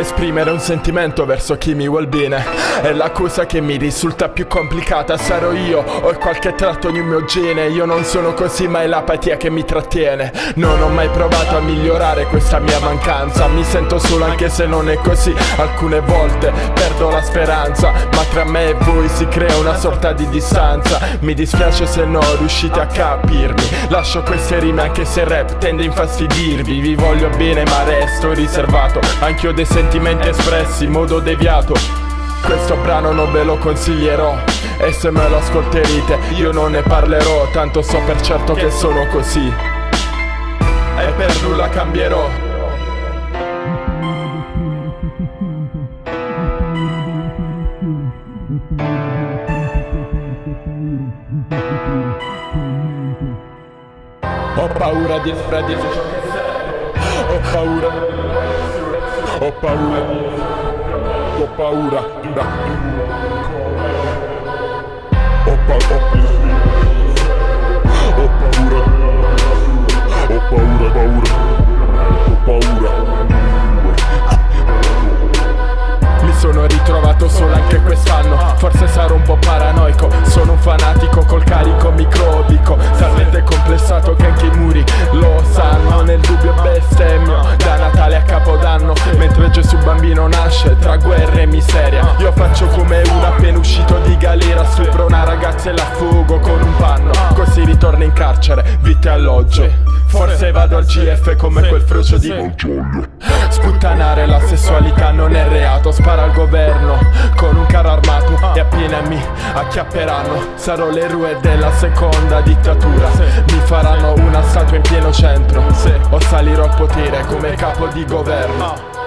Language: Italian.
Esprimere un sentimento verso chi mi vuol bene. È la cosa che mi risulta più complicata. Sarò io o qualche tratto di un mio gene. Io non sono così ma è l'apatia che mi trattiene. Non ho mai provato a migliorare questa mia mancanza. Mi sento solo anche se non è così Alcune volte perdo la speranza. Ma tra me e voi si crea una sorta di distanza. Mi dispiace se non riuscite a capirmi. Lascio queste rime anche se il rap tende a infastidirvi. Vi voglio bene ma resto riservato. Anch'io dei sentimenti espressi in modo deviato. Questo brano non ve lo consiglierò E se me lo ascolterete io non ne parlerò Tanto so per certo che sono così. E per nulla cambierò. Ho paura di di Ho paura Ho paura. Ho paura. Ho paura. Ho paura. Ho paura paura. Ho paura. Mi sono ritrovato solo anche quest'anno. Forse sarò un po' paranoico. Sono un fanatico col carico microbico. Talmente complessato che uno appena uscito di galera Stupro una ragazza e la fugo con un panno. Così ritorno in carcere Vite alloggio. Forse vado al GF come quel frocio di Sputtanare la sessualità non è reato Spara al governo. Con un carro armato E appena mi acchiapperanno. Sarò l'eroe della seconda dittatura. Mi faranno una statua in pieno centro. O salirò al potere come capo di governo